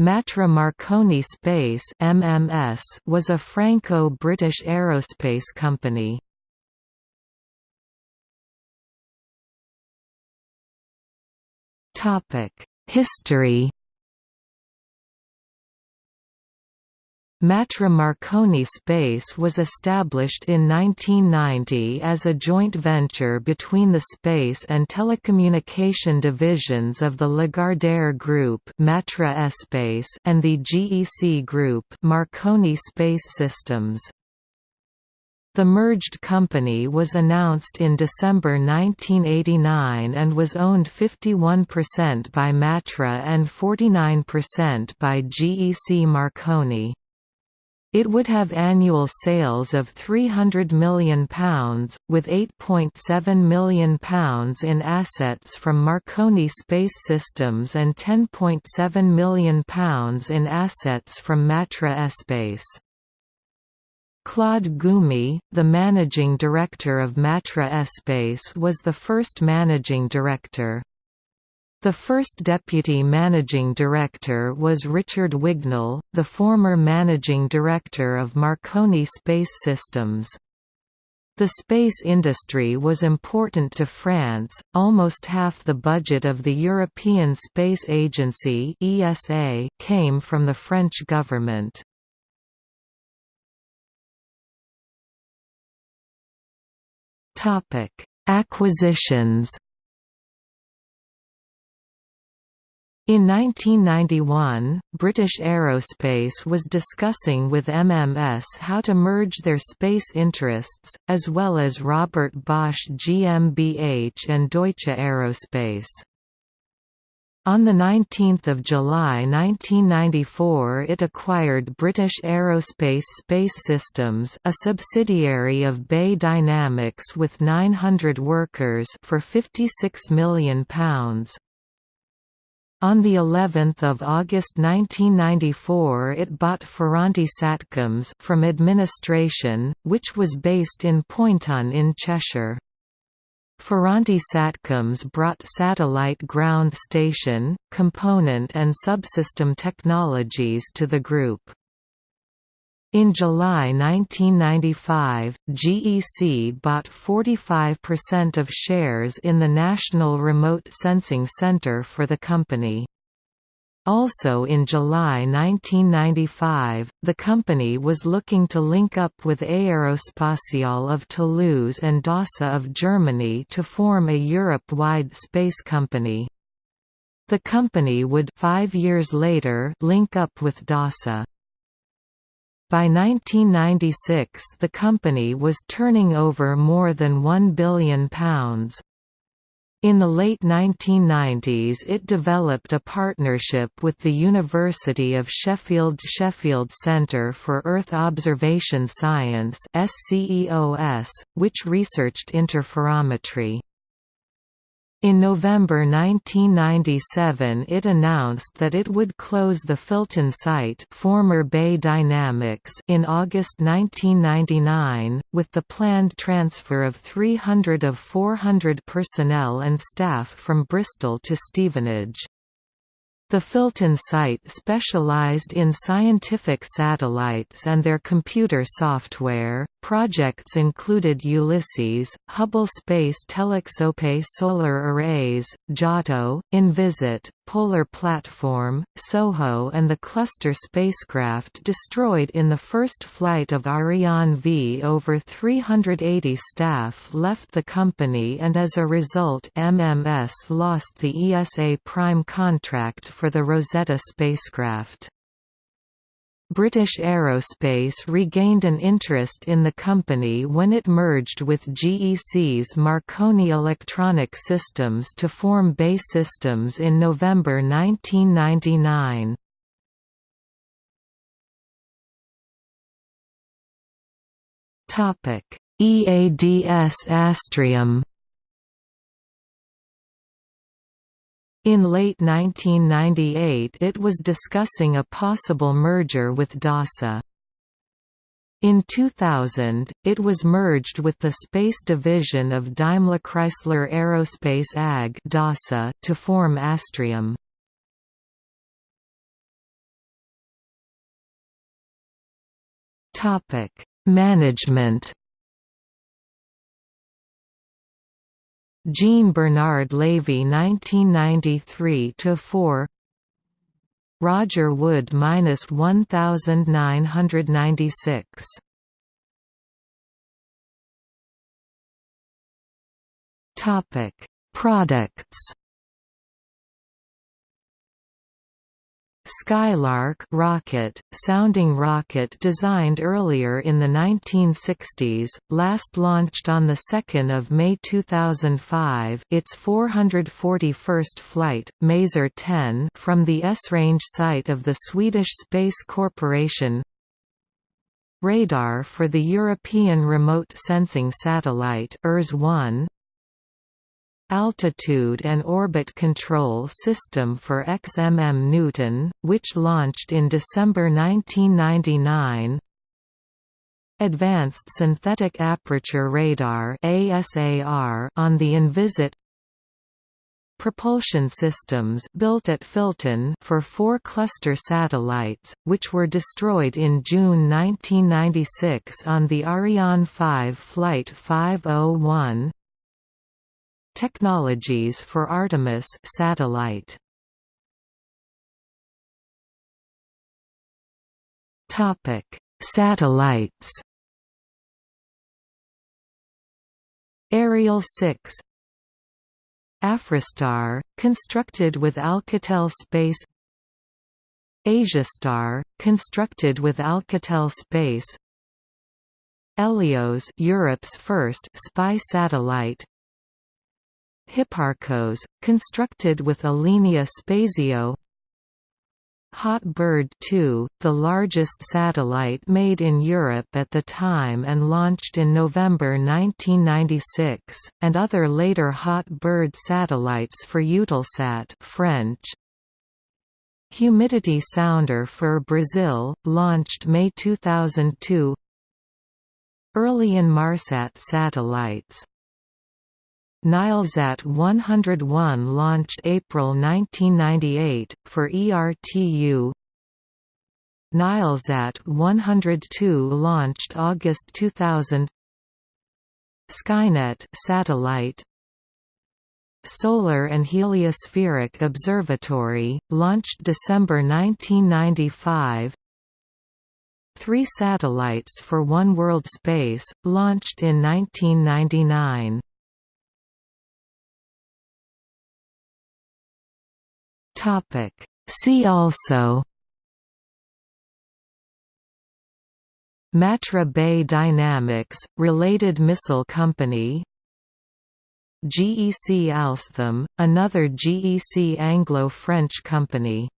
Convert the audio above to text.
Matra Marconi Space MMS was a Franco-British aerospace company. History Matra Marconi Space was established in 1990 as a joint venture between the space and telecommunication divisions of the Lagardère Group Matra Espace and the GEC Group Marconi Space Systems. The merged company was announced in December 1989 and was owned 51% by Matra and 49% by GEC Marconi. It would have annual sales of £300 million, with £8.7 million in assets from Marconi Space Systems and £10.7 million in assets from Matra Espace. Claude Goumy, the managing director of Matra Espace was the first managing director. The first deputy managing director was Richard Wignall, the former managing director of Marconi Space Systems. The space industry was important to France, almost half the budget of the European Space Agency ESA came from the French government. Acquisitions In 1991, British Aerospace was discussing with MMS how to merge their space interests, as well as Robert Bosch GmbH and Deutsche Aerospace. On 19 July 1994 it acquired British Aerospace Space Systems a subsidiary of BAe Dynamics with 900 workers for £56 million. On the 11th of August 1994 it bought Ferranti Satcoms from administration, which was based in Poynton in Cheshire. Ferranti Satcoms brought satellite ground station, component and subsystem technologies to the group. In July 1995, GEC bought 45% of shares in the National Remote Sensing Center for the company. Also in July 1995, the company was looking to link up with Aerospatiale of Toulouse and DASA of Germany to form a Europe-wide space company. The company would five years later link up with DASA. By 1996 the company was turning over more than £1 billion. In the late 1990s it developed a partnership with the University of Sheffield's Sheffield Centre for Earth Observation Science which researched interferometry. In November 1997 it announced that it would close the Filton site former BAE Dynamics in August 1999, with the planned transfer of 300 of 400 personnel and staff from Bristol to Stevenage. The Filton site specialized in scientific satellites and their computer software. Projects included Ulysses, Hubble Space Telescope solar arrays, Giotto, Envisat, Polar Platform, SOHO and the cluster spacecraft destroyed in the first flight of Ariane V. Over 380 staff left the company and as a result MMS lost the ESA prime contract for the Rosetta spacecraft. British Aerospace regained an interest in the company when it merged with GEC's Marconi Electronic Systems to form BAE Systems in November 1999. EADS Astrium In late 1998 it was discussing a possible merger with DASA. In 2000, it was merged with the space division of Daimler-Chrysler Aerospace AG DASA to form Astrium. Management Jean Bernard Lévy 1993–4 Roger Wood minus 1996 Topic Products Skylark rocket, sounding rocket designed earlier in the 1960s, last launched on 2 May 2005 its 441st flight, Maser 10 from the Esrange site of the Swedish Space Corporation. Radar for the European Remote Sensing Satellite ERS-1 Altitude and Orbit Control System for XMM Newton, which launched in December 1999 Advanced Synthetic Aperture Radar ASAR on the Envisat Propulsion systems built at Filton for four cluster satellites, which were destroyed in June 1996 on the Ariane 5 Flight 501 Technologies for Artemis satellite. Topic: Satellites. Ariel 6 AfriStar, constructed with Alcatel Space Asiastar, constructed with Alcatel Space Helios Europe's first spy satellite Hipparcos, constructed with Alenia Spazio. Hot Bird 2, the largest satellite made in Europe at the time and launched in November 1996, and other later Hot Bird satellites for Eutelsat French. Humidity Sounder for Brazil, launched May 2002 Early Inmarsat satellites Nilesat 101 launched April 1998, for ERTU Nilesat 102 launched August 2000 Skynet satellite. Solar and Heliospheric Observatory, launched December 1995 Three satellites for One World Space, launched in 1999 Topic. See also Matra BAe Dynamics, related missile company GEC Alstom, another GEC Anglo-French company